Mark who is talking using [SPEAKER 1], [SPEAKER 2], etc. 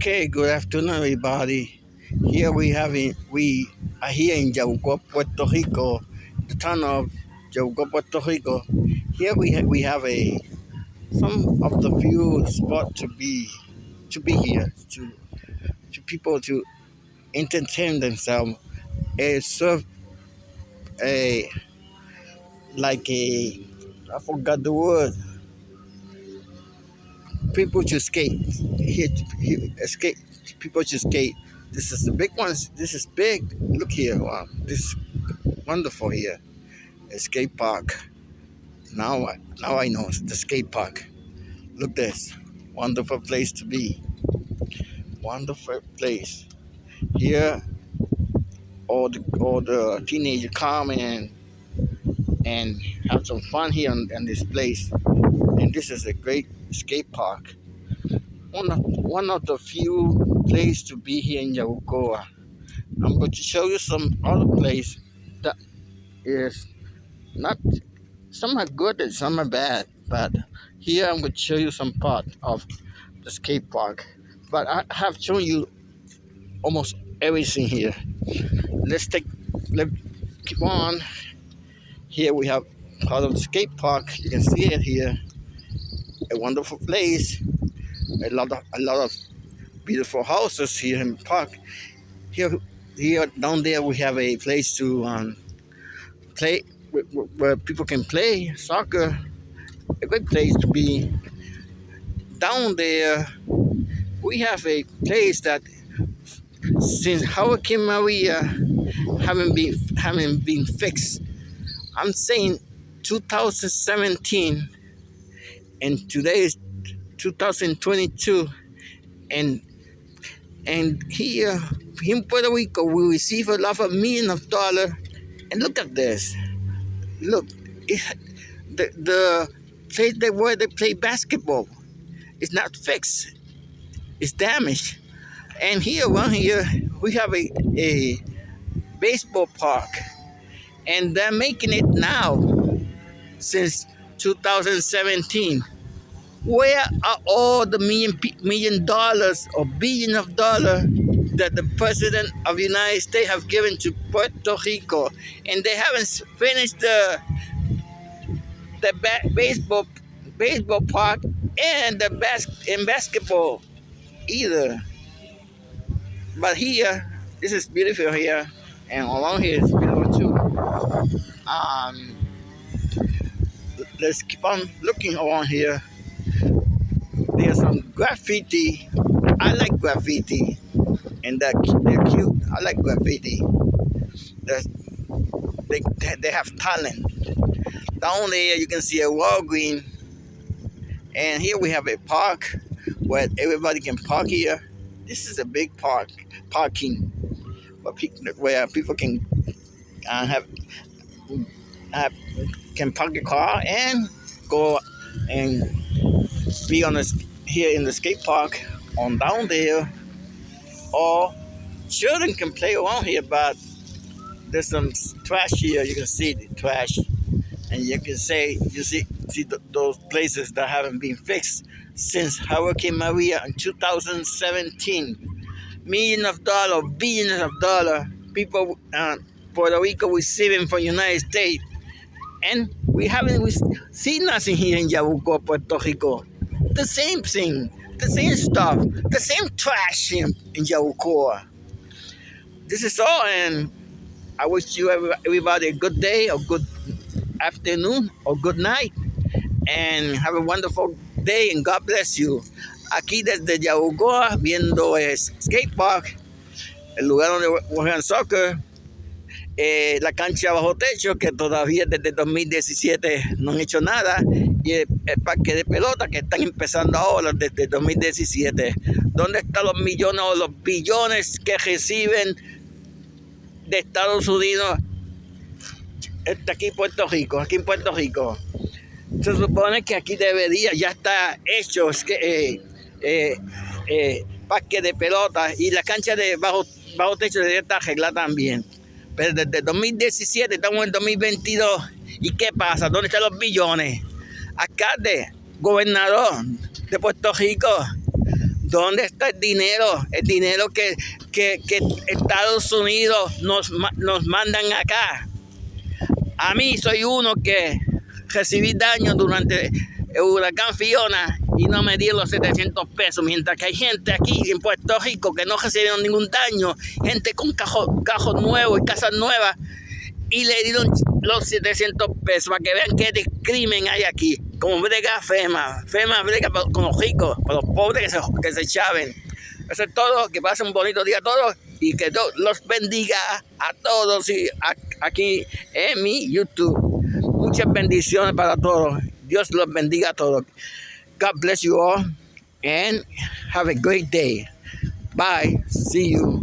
[SPEAKER 1] Okay, good afternoon, everybody. Here we having we are here in Yabucoa, Puerto Rico, the town of Yabucoa, Puerto Rico. Here we ha- we have a some of the few spot to be to be here to to people to entertain themselves. and serve a like a I forgot the word. People to skate here, here skate. People to skate. This is the big ones. This is big. Look here. Wow, this is wonderful here. A skate park. Now, I now I know the skate park. Look this. Wonderful place to be. Wonderful place. Here, all the all the teenagers come and and have some fun here in, in this place. And this is a great skate park. One of, one of the few places to be here in Yabucoa. I'm going to show you some other place that is not some are good and some are bad. But here I'm going to show you some part of the skate park. But I have shown you almost everything here. Let's take let's keep on. Here we have part of the skate park. You can see it here. A wonderful place. A lot of a lot of beautiful houses here in the park. Here here down there we have a place to um, play where, people can play soccer. A good place to be. Down there we have a place that since Hurricane Maria haven't been haven't been fixed. I'm saying 2017 and today is 2022 and and here in Puerto Rico we receive a lot of million of dollar. And look at this. Look it, the the place they where they play basketball is not fixed. It's damaged. And here around here we have a, a baseball park. And they're making it now since 2017 where are all the million million dollars or billion of dollars that the president of the United States have given to Puerto Rico, and they haven't finished the the ba- baseball baseball park and the bas- and basketball either. But here, this is beautiful here, and along here is beautiful too. Um, let's keep on looking around here. There's some graffiti. I like graffiti, and they're, cute. I like graffiti. There's, they, they have talent. Down there, you can see a Walgreen, and here we have a park where everybody can park here. This is a big park, parking, where people, where people can uh, have, have can park a car and go and be on this here in the skate park on down there. Or children can play around here but there's some trash here. You can see the trash. And you can say you see see th- those places that haven't been fixed since hurricane maria in two thousand seventeen. 2017 millions of dollars billions of dollars people uh, puerto rico receiving from united states and we haven't we seen nothing here in Yabucoa, Puerto Rico. The same thing, the same stuff, the same trash in, in Yabucoa. This is all, and I wish you everybody a good day, or good afternoon, or good night, and have a wonderful day, and God bless you. Aquí desde Yabucoa, viendo es skate park, el lugar donde juegan soccer. Eh, la cancha bajo techo, que todavía desde 2017 no han hecho nada, y el, parque de pelota que están empezando ahora desde 2017. ¿Dónde están los millones o los billones que reciben de Estados Unidos? Está aquí en Puerto Rico, aquí en Puerto Rico. Se supone que aquí debería, ya está hecho es que, eh, eh, parque de pelota y la cancha de bajo, bajo techo debería estar arreglada también. Pero desde 2017 estamos en 2022. ¿Y qué pasa? ¿Dónde están los billones? Alcalde, gobernador de Puerto Rico, ¿Dónde está el dinero? El dinero que, que, Estados Unidos nos, nos mandan acá. A mí soy uno que recibí daño durante el huracán Fiona y no me dieron los 700 pesos, mientras que hay gente aquí en Puerto Rico que no recibieron ningún daño, gente con cajos cajo nuevos y casas nuevas, y le dieron los 700 pesos para que vean qué crimen hay aquí. Como brega FEMA, FEMA brega con los ricos, con los pobres que se, que se chaven. Eso es todo, que pasen un bonito día a todos y que Dios los bendiga a todos y aquí en mi YouTube. Muchas bendiciones para todos. Dios los bendiga a todos. God bless you all and have a great day. Bye. See you.